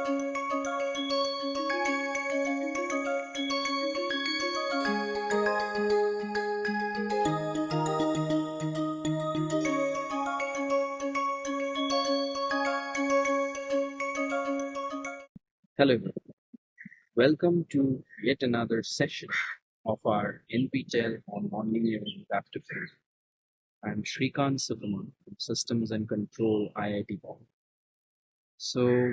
Hello, welcome to yet another session of our NPTEL on nonlinear adaptive physics. I'm Srikant Sukumar from Systems and Control IIT Bombay. So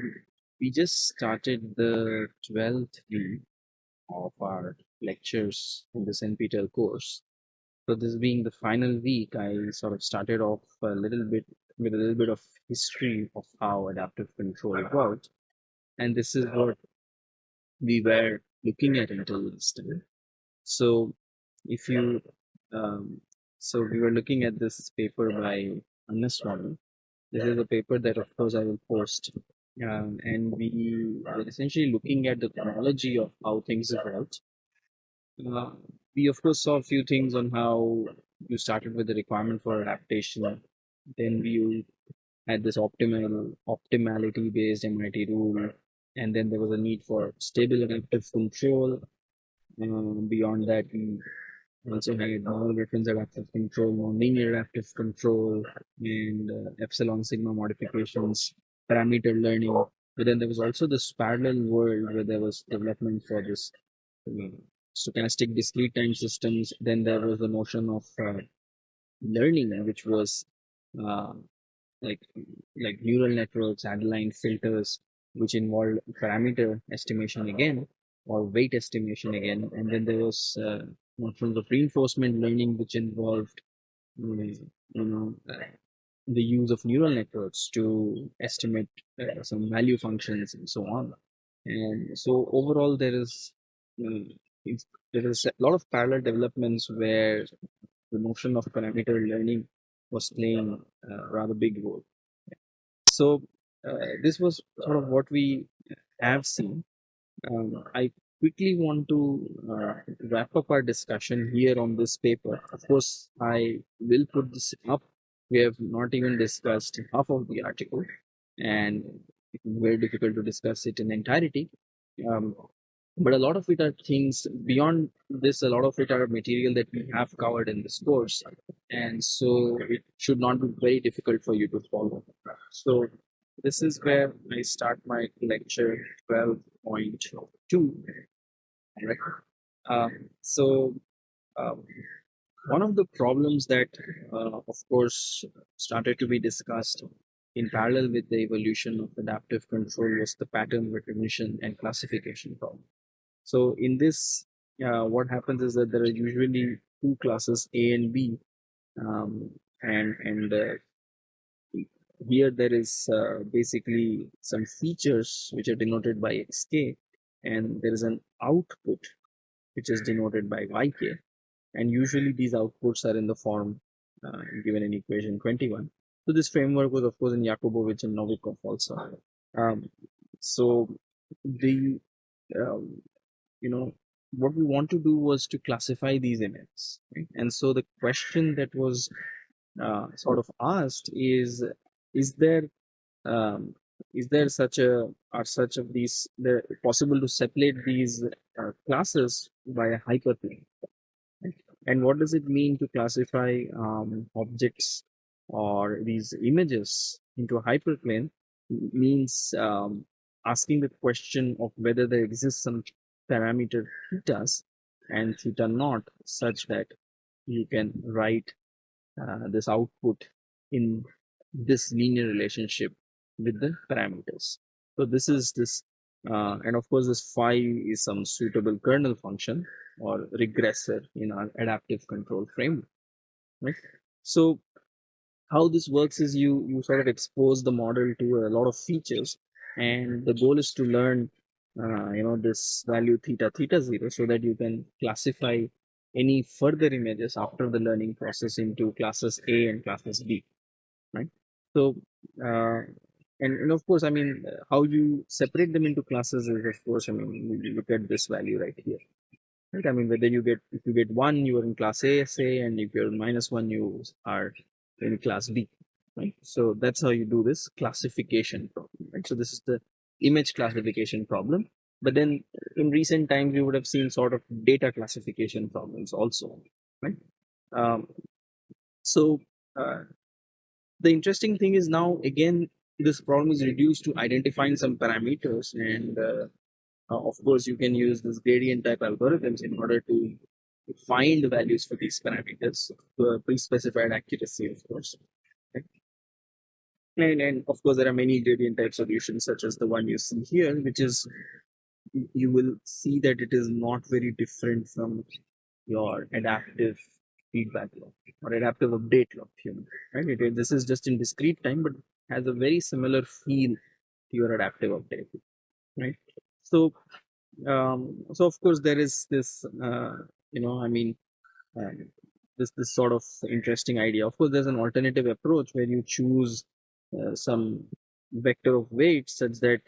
we just started the 12th week of our lectures in this NPTEL course. So this being the final week, I sort of started off a little bit with a little bit of history of how adaptive control worked and this is what we were looking at until this time. So if you, um, so we were looking at this paper by Annaswamy. This is a paper that of course I will post. Um, and we are essentially looking at the chronology of how things evolved. Uh, we of course saw a few things on how you started with the requirement for adaptation. Then we had this optimal optimality based MIT rule and then there was a need for stable adaptive control. Um, beyond that, we also had model reference adaptive control, non-linear adaptive control, and uh, epsilon sigma modifications, parameter learning. But then there was also this parallel world where there was development for this uh, stochastic discrete time systems. Then there was the notion of uh, learning, which was uh, like like neural networks, Adaline filters, which involved parameter estimation again or weight estimation again. And then there was uh, notions of reinforcement learning, which involved mm, you know uh, the use of neural networks to estimate uh, some value functions and so on. And so overall, there is um, there is a lot of parallel developments where the notion of parameter learning was playing a rather big role. So uh, this was sort of what we have seen. Um, I quickly want to uh, wrap up our discussion here on this paper. Of course, I will put this up. We have not even discussed half of the article, and very difficult to discuss it in entirety. Um, but a lot of it are things beyond this. A lot of it are material that we have covered in this course, and so it should not be very difficult for you to follow. So this is where I start my lecture 12.2. Right? Um, so, um, one of the problems that, uh, of course, started to be discussed in parallel with the evolution of adaptive control was the pattern recognition and classification problem. So, in this, uh, what happens is that there are usually two classes A and B, um, and and uh, here there is uh, basically some features which are denoted by xk and there is an output which is denoted by yk and usually these outputs are in the form uh, given in equation 21 so this framework was of course in yakubovich and novikov also. Um, so the um, you know what we want to do was to classify these images right? and so the question that was uh, sort of asked is is there um, is there such a are such of these the possible to separate these uh, classes by a hyperplane and what does it mean to classify um, objects or these images into a hyperplane means um, asking the question of whether there exists some parameter thetas and theta naught such that you can write uh, this output in this linear relationship with the parameters. So this is this, uh, and of course this phi is some suitable kernel function or regressor in our adaptive control framework. Right. So how this works is you you sort of expose the model to a lot of features, and the goal is to learn, uh, you know, this value theta theta zero, so that you can classify any further images after the learning process into classes A and classes B right? So, uh, and, and of course, I mean, how you separate them into classes is, of course, I mean, you look at this value right here. Right? I mean, whether you get, if you get one, you are in class A, say, and if you're minus one, you are in class B, right? So that's how you do this classification problem, right? So this is the image classification problem. But then in recent times, we would have seen sort of data classification problems also, right? Um, so uh, the interesting thing is now again this problem is reduced to identifying some parameters and uh, uh, of course you can use this gradient type algorithms in order to find the values for these parameters to a pre-specified accuracy of course and, and of course there are many gradient type solutions such as the one you see here which is you will see that it is not very different from your adaptive feedback law or adaptive update law right? It, this is just in discrete time but has a very similar feel to your adaptive update right? So um so of course there is this uh, you know i mean uh, this this sort of interesting idea. Of course there's an alternative approach where you choose uh, some vector of weight such that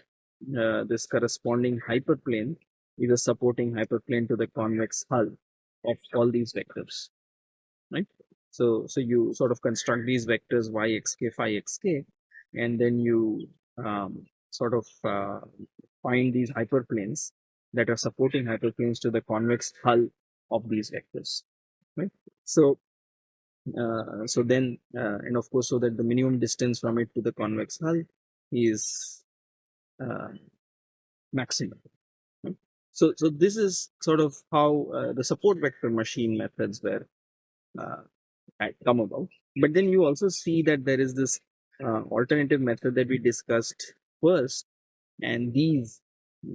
uh, this corresponding hyperplane is a supporting hyperplane to the convex hull of all these vectors right? So so you sort of construct these vectors y x k phi xk and then you um, sort of uh, find these hyperplanes that are supporting hyperplanes to the convex hull of these vectors right? So uh, so then uh, and of course so that the minimum distance from it to the convex hull is uh, maximum so so this is sort of how uh, the support vector machine methods were uh, come about. But then you also see that there is this uh, alternative method that we discussed first and these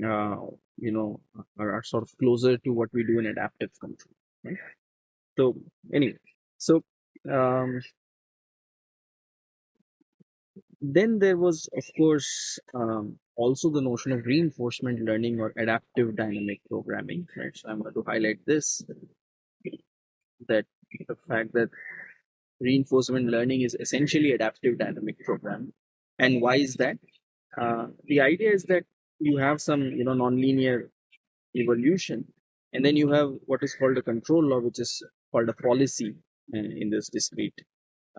uh, you know are, are, sort of closer to what we do in adaptive control right? So anyway so um, then there was of course um, also the notion of reinforcement learning or adaptive dynamic programming right? So i'm going to highlight this that the fact that reinforcement learning is essentially adaptive dynamic programming and why is that? Uh, the idea is that you have some you know nonlinear evolution and then you have what is called a control law which is called a policy uh, in this discrete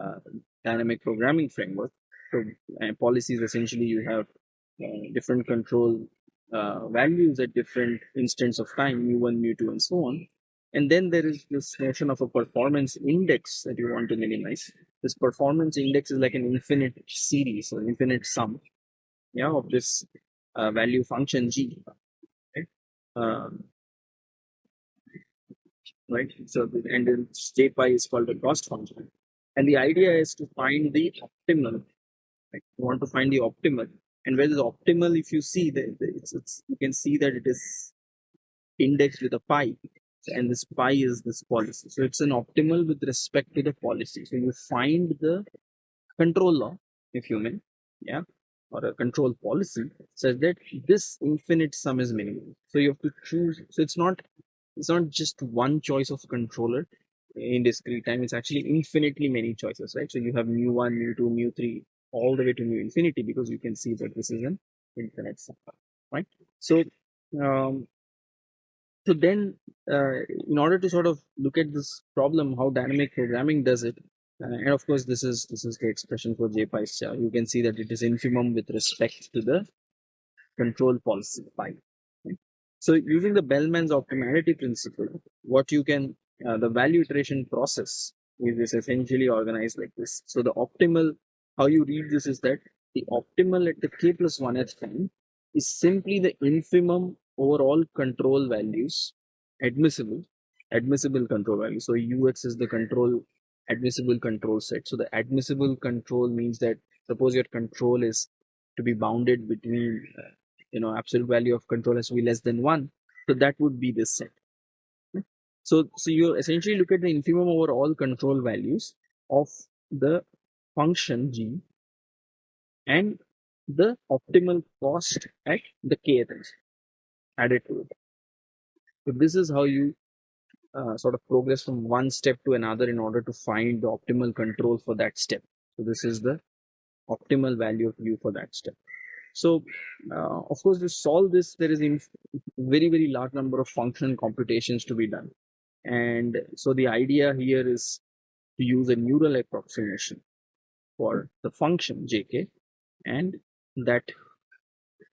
uh, dynamic programming framework. So uh, policies essentially you have uh, different control uh, values at different instants of time mu1 mu2 and so on and then there is this notion of a performance index that you want to minimize. This performance index is like an infinite series or infinite sum yeah of this uh, value function g right? Um, right? So the, and then j pi is called a cost function. And the idea is to find the optimal right? You want to find the optimal. And where is optimal? If you see that it's, it's you can see that it is indexed with a pi and this pi is this policy so it's an optimal with respect to the policy so you find the control law if you mean yeah or a control policy says that this infinite sum is minimum. So you have to choose. So it's not it's not just one choice of controller in discrete time. It's actually infinitely many choices, right? So you have mu one, mu two, mu three, all the way to mu infinity because you can see that this is an infinite sum, right? So um, so then uh, in order to sort of look at this problem, how dynamic programming does it, uh, and of course, this is this is the expression for J pi star. You can see that it is infimum with respect to the control policy pi. Okay? So using the Bellman's optimality principle, what you can uh, the value iteration process is essentially organized like this. So the optimal, how you read this is that the optimal at the k plus one h time is simply the infimum over all control values admissible admissible control value. So ux is the control admissible control set. So the admissible control means that suppose your control is to be bounded between, uh, you know, absolute value of control has to be less than one. So that would be this set. So, so you essentially look at the infimum over all control values of the function g and the optimal cost at the kth added to it. So this is how you uh, sort of progress from one step to another in order to find the optimal control for that step. So this is the optimal value of u for that step. So uh, of course, to solve this, there is a very, very large number of function computations to be done. And so the idea here is to use a neural approximation for the function jk and that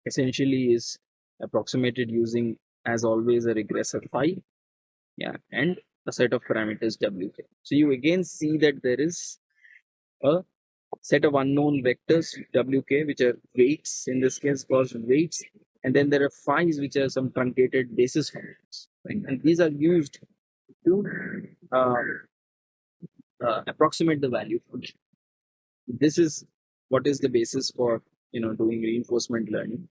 essentially is approximated using as always a regressor phi yeah and a set of parameters wk so you again see that there is a set of unknown vectors wk which are weights in this case called weights and then there are phi's which are some truncated basis functions. Right? and these are used to uh, uh, approximate the value function this is what is the basis for you know doing reinforcement learning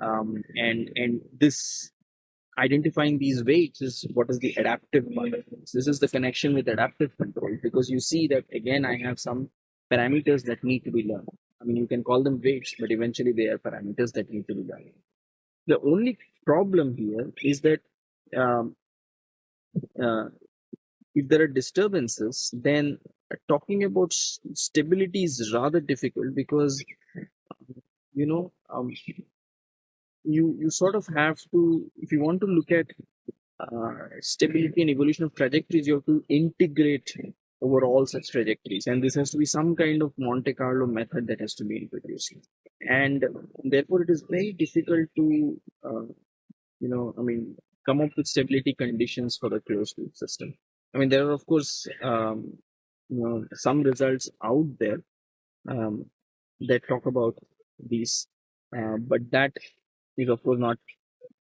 um, and and this identifying these weights is what is the adaptive part of this. This is the connection with adaptive control because you see that again I have some parameters that need to be learned. I mean you can call them weights, but eventually they are parameters that need to be learned. The only problem here is that um, uh, if there are disturbances, then talking about stability is rather difficult because you know um, you you sort of have to if you want to look at uh, stability and evolution of trajectories you have to integrate over all such trajectories. And this has to be some kind of monte carlo method that has to be introduced. And therefore it is very difficult to uh, you know i mean come up with stability conditions for the closed loop system. I mean there are of course um, you know some results out there um, that talk about these uh, but that is of course not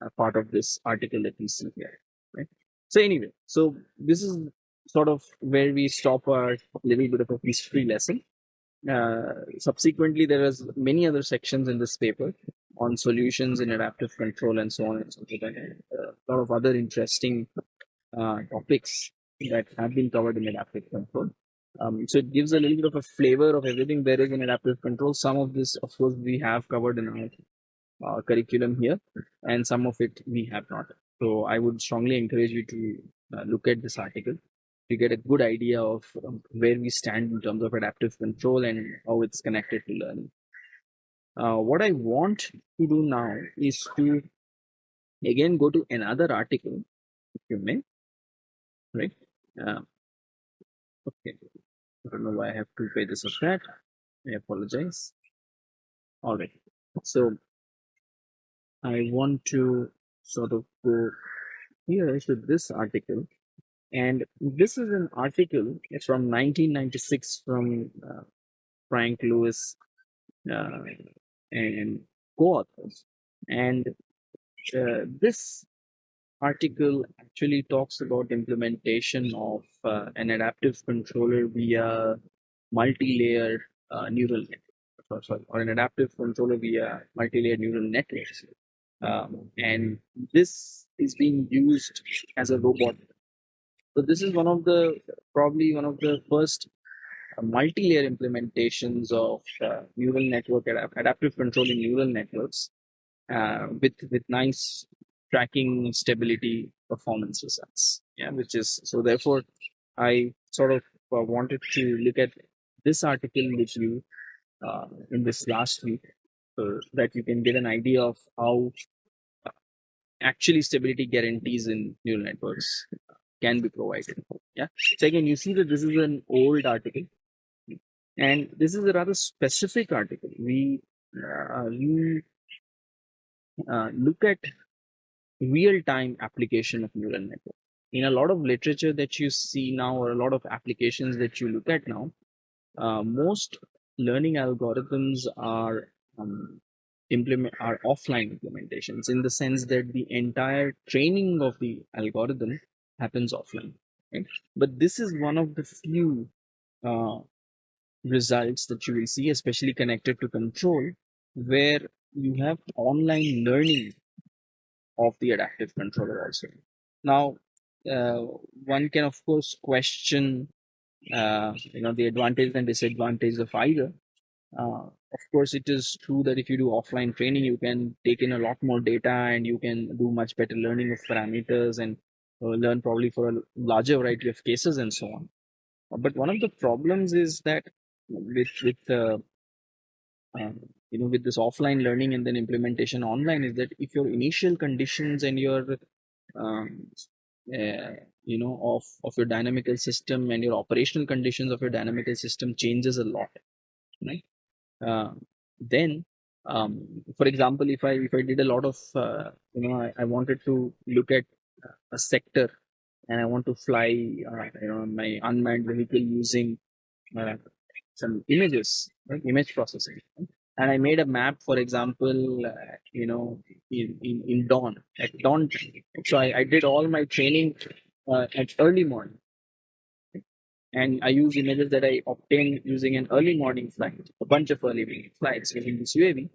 a part of this article that we see here right? So anyway so this is sort of where we stop our little bit of a history lesson. Uh, subsequently there is many other sections in this paper on solutions in adaptive control and so on and so forth and uh, a lot of other interesting uh, topics that have been covered in adaptive control. Um, so it gives a little bit of a flavor of everything there is in adaptive control. Some of this of course we have covered in our uh, curriculum here and some of it we have not. So i would strongly encourage you to uh, look at this article. To get a good idea of um, where we stand in terms of adaptive control and how it's connected to learning. Uh, what i want to do now is to again go to another article if you may. Right? Uh, okay. I don't know why i have to pay this or that. I apologize. All right. So I want to sort of go here to this article. And this is an article It's from 1996 from uh, Frank Lewis uh, and co-authors. And uh, this article actually talks about implementation of uh, an adaptive controller via multi-layer uh, neural network, sorry, or an adaptive controller via multi-layer neural networks. Um, and this is being used as a robot. So this is one of the probably one of the first uh, multi-layer implementations of uh, neural network adaptive control in neural networks uh, with with nice tracking stability performance results. Yeah, which is so therefore I sort of uh, wanted to look at this article with you uh, in this last week that you can get an idea of how actually stability guarantees in neural networks can be provided. Yeah. So again, you see that this is an old article, and this is a rather specific article. We uh, we uh, look at real-time application of neural network. In a lot of literature that you see now, or a lot of applications that you look at now, uh, most learning algorithms are um, implement are offline implementations in the sense that the entire training of the algorithm happens offline right? But this is one of the few uh, results that you will see especially connected to control where you have online learning of the adaptive controller also. Now uh, one can of course question uh, you know the advantage and disadvantage of either uh, of course, it is true that if you do offline training, you can take in a lot more data and you can do much better learning of parameters and uh, learn probably for a larger variety of cases and so on. But one of the problems is that with with uh, um, you know with this offline learning and then implementation online is that if your initial conditions and your um, uh, you know of of your dynamical system and your operational conditions of your dynamical system changes a lot right uh, then um, for example, if I if I did a lot of uh, you know I, I wanted to look at a sector and I want to fly uh, you know my unmanned vehicle using uh, some images, right? image processing. And I made a map, for example, uh, you know, in, in, in dawn, at dawn. So I, I did all my training uh, at early morning. And I use images that I obtained using an early morning flight, a bunch of early morning flights using this UAV.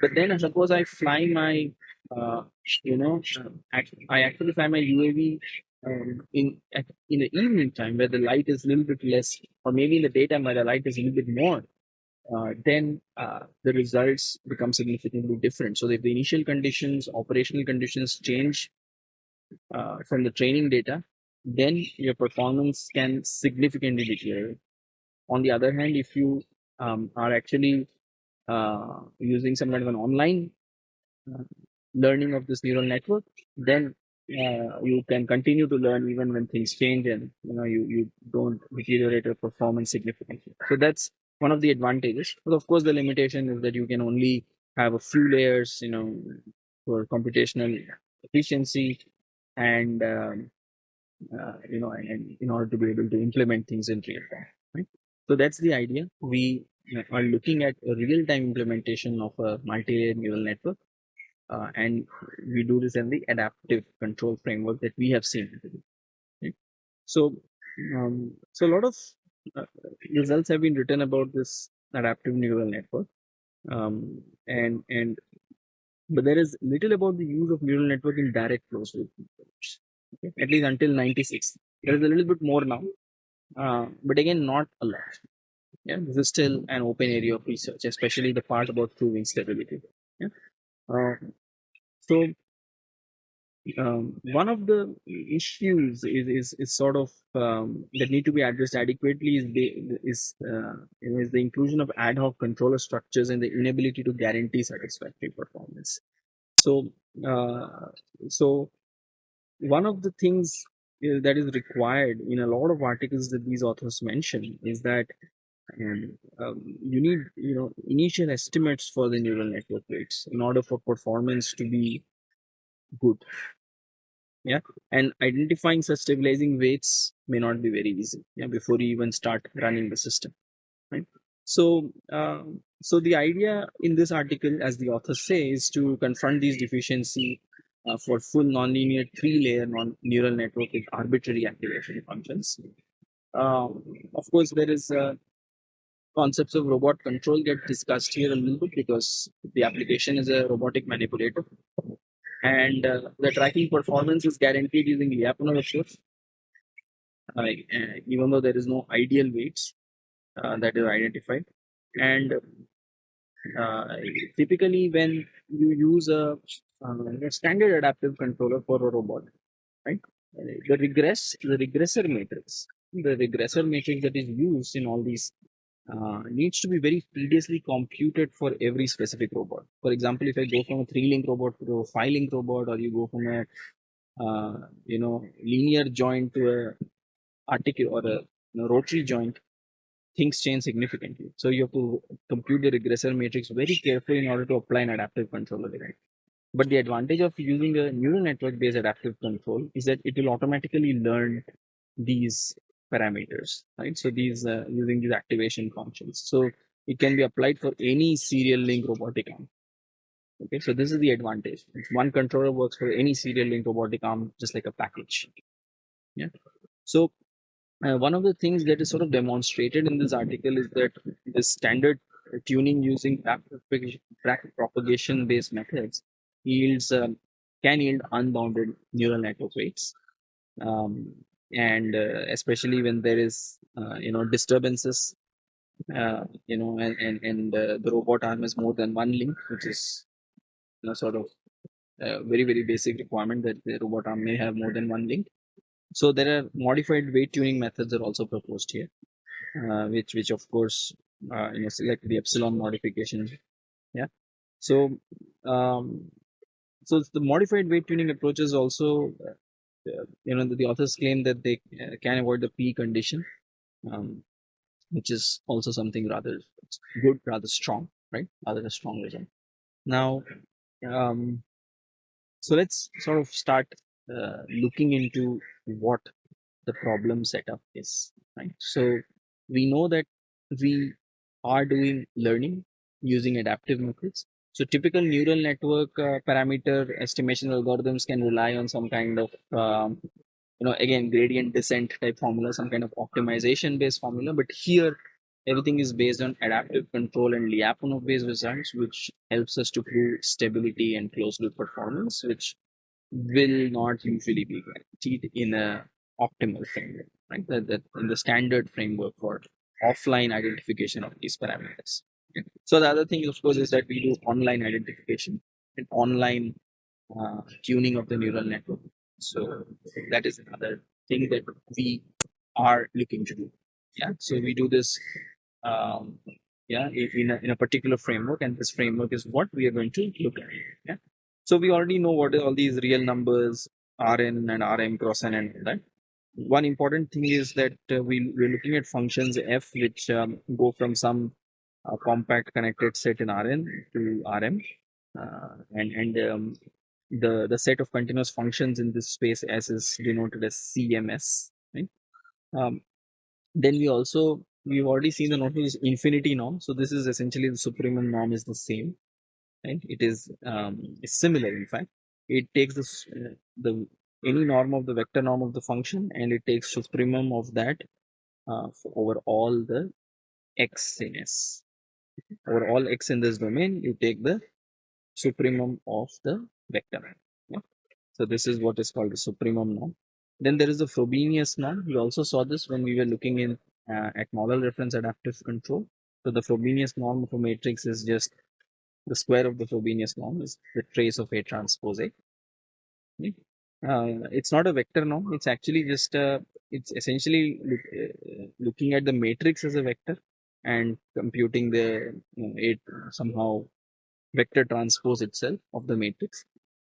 But then suppose I fly my, uh, you know, I actually fly my UAV um, in in the evening time where the light is a little bit less, or maybe in the daytime where the light is a little bit more, uh, then uh, the results become significantly different. So if the initial conditions, operational conditions change uh, from the training data, then your performance can significantly deteriorate. On the other hand, if you um, are actually uh, using some kind of an online uh, learning of this neural network, then uh, you can continue to learn even when things change and you know you, you don't deteriorate your performance significantly. So that's one of the advantages. But of course, the limitation is that you can only have a few layers, you know, for computational efficiency and um, uh, you know, and in order to be able to implement things in real time. Right? So that's the idea. We are looking at a real-time implementation of a multi-layer neural network uh, and we do this in the adaptive control framework that we have seen. Right? So, um, so a lot of uh, results have been written about this adaptive neural network, um, and and but there is little about the use of neural network in direct closed loop okay? at least until 96 there is a little bit more now uh, but again not a lot yeah this is still an open area of research especially the part about proving stability yeah uh, so um, one of the issues is, is, is sort of um, that need to be addressed adequately is the is, uh, is the inclusion of ad hoc controller structures and the inability to guarantee satisfactory performance. So uh, so one of the things uh, that is required in a lot of articles that these authors mention is that um, um, you need you know initial estimates for the neural network weights in order for performance to be good. Yeah? And identifying such stabilizing weights may not be very easy yeah before you even start running the system right? So uh, so the idea in this article as the author say is to confront these deficiency uh, for full nonlinear three-layer non neural network with arbitrary activation functions. Um, of course there is uh, concepts of robot control get discussed here a little bit because the application is a robotic manipulator. And uh, the tracking performance is guaranteed using Lyapunov approach. Uh, even though there is no ideal weights uh, that is identified, and uh, typically when you use a, uh, a, standard adaptive controller for a robot, right? The regress, the regressor matrix, the regressor matrix that is used in all these uh, needs to be very tediously computed for every specific robot. For example, if I go from a three-link robot to a five-link robot, or you go from a uh, you know linear joint to a articular or a you know, rotary joint, things change significantly. So you have to compute the regressor matrix very carefully in order to apply an adaptive controller. Right? But the advantage of using a neural network-based adaptive control is that it will automatically learn these parameters, right? So these uh, using these activation functions. So it can be applied for any serial link robotic arm. Okay, so this is the advantage. One controller works for any serial link robotic arm, just like a package. Yeah. So uh, one of the things that is sort of demonstrated in this article is that the standard tuning using back propagation based methods yields um, can yield unbounded neural network weights. Um, and uh, especially when there is uh, you know disturbances uh, you know and and, and uh, the robot arm is more than one link which is you know sort of a very very basic requirement that the robot arm may have more than one link so there are modified weight tuning methods are also proposed here uh, which which of course uh, you know select the epsilon modification yeah so um so the modified weight tuning approaches also uh, you know, the, the, authors claim that they uh, can avoid the PE condition, um, which is also something rather good, rather strong, right? Rather a strong result. Now, um, so let's sort of start uh, looking into what the problem setup is, right? So we know that we are doing learning using adaptive methods. So typical neural network uh, parameter estimation algorithms can rely on some kind of um, you know again gradient descent type formula some kind of optimization based formula but here everything is based on adaptive control and lyapunov based results which helps us to prove stability and closed loop performance which will not usually be guaranteed in a optimal framework right in the standard framework for offline identification of these parameters okay. so the other thing of course is that we do online identification and online uh, tuning of the neural network so that is another thing that we are looking to do. Yeah. So we do this um, yeah, in a, in a particular framework, and this framework is what we are going to look at. Yeah. So we already know what all these real numbers, Rn and Rm cross n and all that. One important thing is that uh, we, we're looking at functions f which um, go from some uh, compact connected set in Rn to Rm. Uh, and and um, the the set of continuous functions in this space S is denoted as CMS. Right? Um, then we also we've already seen the notion is infinity norm. So this is essentially the supremum norm is the same. Right? It is um, similar in fact. It takes this uh, the any norm of the vector norm of the function and it takes supremum of that uh, over all the x in S. Over all x in this domain, you take the supremum of the vector. Yeah. So this is what is called the supremum norm. Then there is the Frobenius norm. We also saw this when we were looking in uh, at model reference adaptive control. So the Frobenius norm of a matrix is just the square of the Frobenius norm is the trace of A transpose A. Okay. Uh, it's not a vector norm. It's actually just uh, it's essentially look, uh, looking at the matrix as a vector and computing the you know, it somehow vector transpose itself of the matrix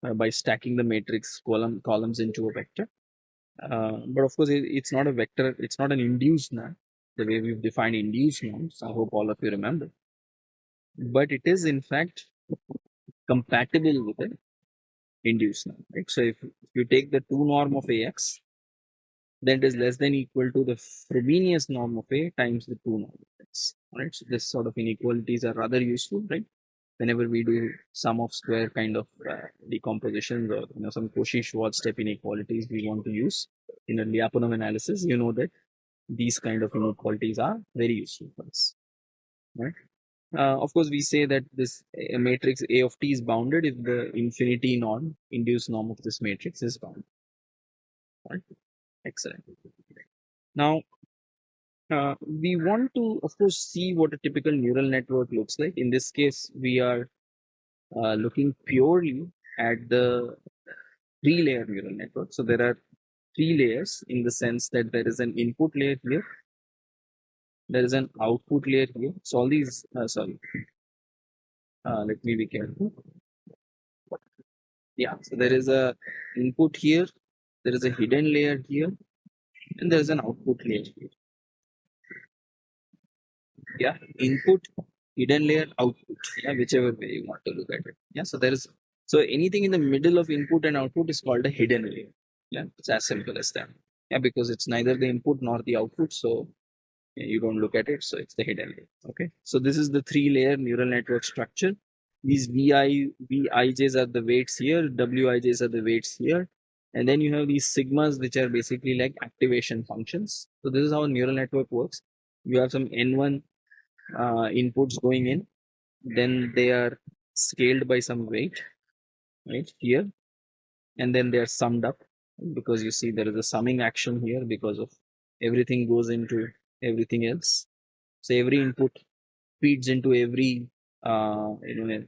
uh, by stacking the matrix column columns into a vector. Uh, but of course, it, it's not a vector. It's not an induced norm the way we've defined induced norms. I hope all of you remember. But it is in fact compatible with an induced norm. Right? So if, if you take the two norm of AX, then it is less than equal to the Frobenius norm of A times the two norm of X. Right? So this sort of inequalities are rather useful, right? whenever we do sum of square kind of uh, decompositions or you know some Cauchy-Schwarz step inequalities we want to use in a Lyapunov analysis, you know that these kind of inequalities are very useful for us. Right? Uh, of course, we say that this uh, matrix A of t is bounded if the infinity norm, induced norm of this matrix is bounded. Right? Excellent. Now, uh, we want to, of course, see what a typical neural network looks like. In this case, we are uh, looking purely at the three layer neural network. So there are three layers in the sense that there is an input layer here, there is an output layer here. So all these, uh, sorry, uh, let me be careful. Yeah, so there is a input here, there is a hidden layer here, and there is an output layer here. Yeah input hidden layer output. Yeah whichever way you want to look at it. Yeah so there is so anything in the middle of input and output is called a hidden layer. Yeah it's as simple as that. Yeah because it's neither the input nor the output so you don't look at it so it's the hidden layer okay? So this is the three layer neural network structure. These vi vijs are the weights here wijs are the weights here and then you have these sigmas which are basically like activation functions. So this is how a neural network works. You have some n1 uh, inputs going in then they are scaled by some weight right here and then they are summed up because you see there is a summing action here because of everything goes into everything else. So every input feeds into every uh, you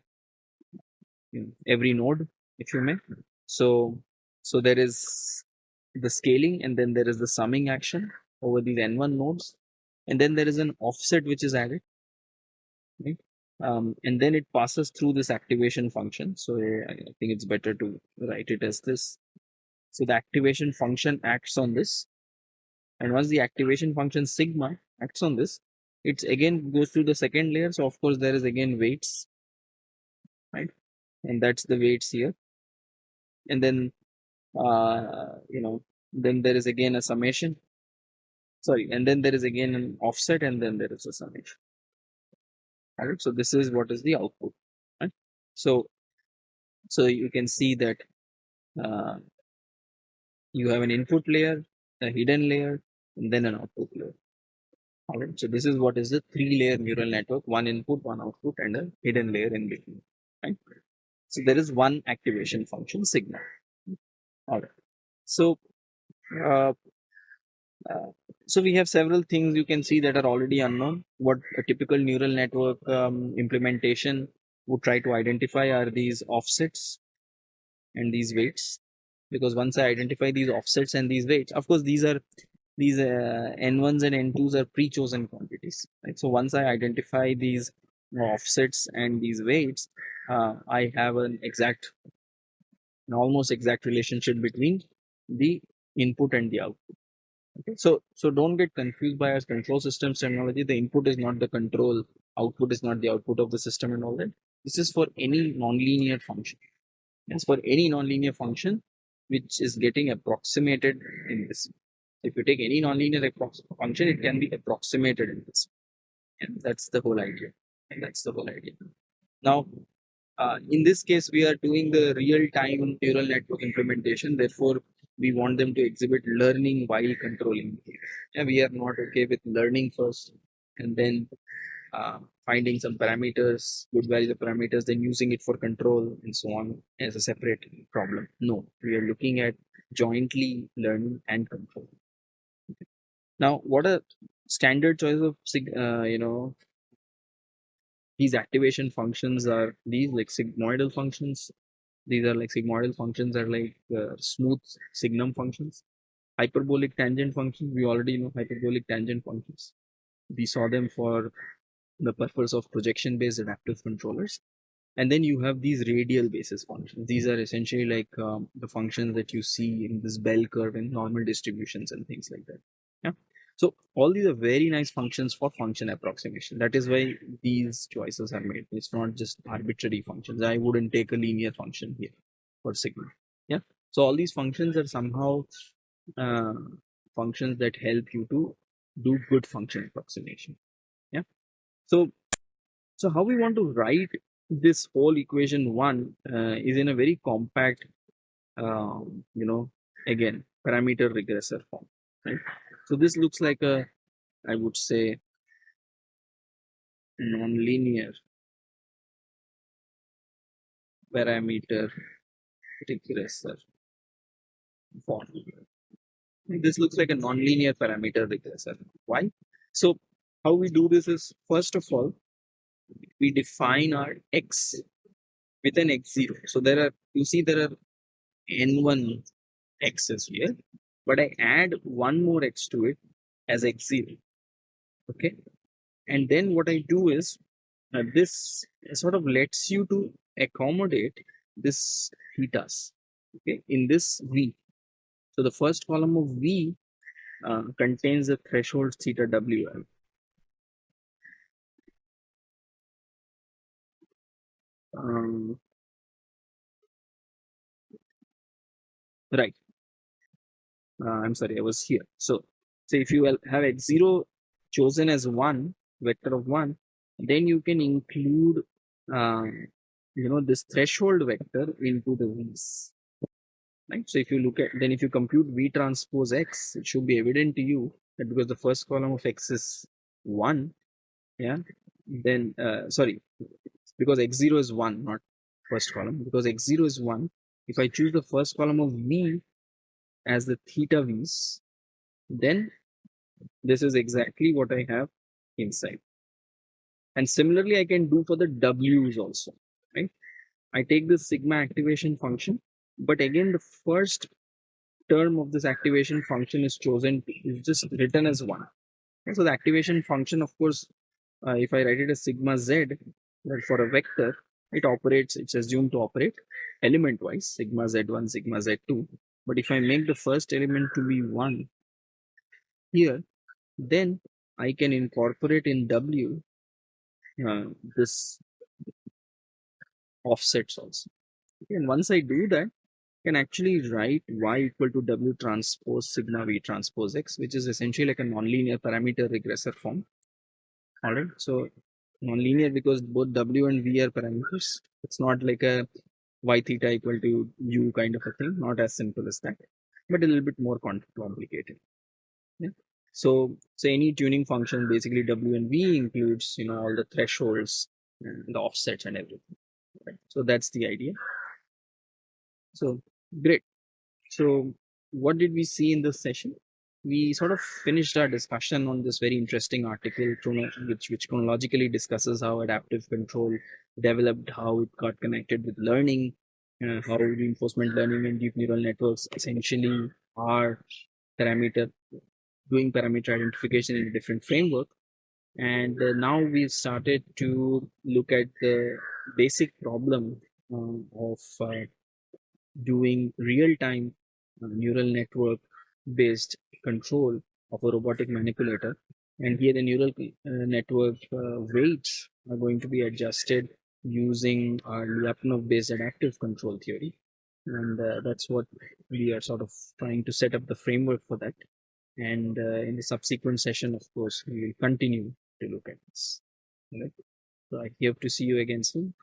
know, every node if you may. So so there is the scaling and then there is the summing action over these n1 nodes. And then there is an offset which is added right? Um, and then it passes through this activation function. So i think it's better to write it as this. So the activation function acts on this and once the activation function sigma acts on this it again goes through the second layer so of course there is again weights right? And that's the weights here. And then, uh, you know, then there is again a summation. Sorry, and then there is again an offset, and then there is a summation. All right, so this is what is the output. Right? So, so you can see that uh, you have an input layer, a hidden layer, and then an output layer. All right, so this is what is the three-layer neural network: one input, one output, and a hidden layer in between. Right. So there is one activation function sigma. All right. So, uh, uh, so we have several things you can see that are already unknown. What a typical neural network um, implementation would try to identify are these offsets and these weights because once I identify these offsets and these weights, of course, these are these uh, n1s and n2s are pre-chosen quantities. Right? So once I identify these offsets and these weights, uh, I have an exact, an almost exact relationship between the input and the output. Okay, so so don't get confused by our control systems terminology. The input is not the control, output is not the output of the system and all that. This is for any nonlinear function. It's for any nonlinear function which is getting approximated in this. If you take any nonlinear function, it can be approximated in this. And that's the whole idea. And that's the whole idea. Now, uh, in this case, we are doing the real-time neural network implementation. Therefore, we want them to exhibit learning while controlling. Yeah, we are not okay with learning first and then uh, finding some parameters, good values of parameters, then using it for control and so on as a separate problem. No, we are looking at jointly learning and control. Okay. Now, what are standard choice of uh, you know these activation functions are these like sigmoidal functions these are like sigmoidal functions are like uh, smooth signum functions hyperbolic tangent functions we already know hyperbolic tangent functions we saw them for the purpose of projection based adaptive controllers and then you have these radial basis functions these are essentially like um, the functions that you see in this bell curve and normal distributions and things like that yeah so all these are very nice functions for function approximation. That is why these choices are made. It's not just arbitrary functions. I wouldn't take a linear function here for sigma. Yeah. So all these functions are somehow uh, functions that help you to do good function approximation. So so how we want to write this whole equation one uh, is in a very compact, um, you know, again parameter regressor form, right? So this looks like a, I would say, nonlinear parameter regressor form. This looks like a nonlinear parameter regressor. Why? So how we do this is first of all, we define our x with an x0. So there are, you see there are n1 x's here but I add one more x to it as x0. Okay. And then what I do is uh, this sort of lets you to accommodate this thetas okay, in this V. So the first column of V uh, contains the threshold theta WL. Um, right uh, I'm sorry, I was here. So, so if you have x0 chosen as one vector of one, then you can include, uh, you know, this threshold vector into the v's. Right. So if you look at, then if you compute v transpose x, it should be evident to you that because the first column of x is one, yeah, then uh, sorry, because x0 is one, not first column, because x0 is one. If I choose the first column of v, as the theta v's, then this is exactly what I have inside. And similarly, I can do for the w's also, right? I take the sigma activation function, but again, the first term of this activation function is chosen, is just written as one. Okay, so the activation function, of course, uh, if I write it as sigma z, that for a vector, it operates, it's assumed to operate element wise, sigma z1, sigma z2. But if I make the first element to be 1 here, then I can incorporate in W uh, this offsets also. And once I do that, I can actually write y equal to w transpose sigma v transpose x, which is essentially like a nonlinear parameter regressor form. All right, so nonlinear because both w and v are parameters. It's not like a y theta equal to u kind of a thing, not as simple as that, but a little bit more complicated. Yeah. So, so any tuning function, basically W and V includes, you know, all the thresholds and the offsets and everything. Right? So that's the idea. So great. So what did we see in this session? We sort of finished our discussion on this very interesting article, which, which chronologically discusses how adaptive control developed, how it got connected with learning, uh, how reinforcement learning and deep neural networks essentially are parameter doing parameter identification in a different framework. And uh, now we've started to look at the basic problem uh, of uh, doing real-time uh, neural network based control of a robotic manipulator. And here the neural uh, network uh, weights are going to be adjusted using our Lyapunov based adaptive control theory. And that's what we are sort of trying to set up the framework for that. And uh, in the subsequent session of course we will continue to look at this. Right? So i hope to see you again soon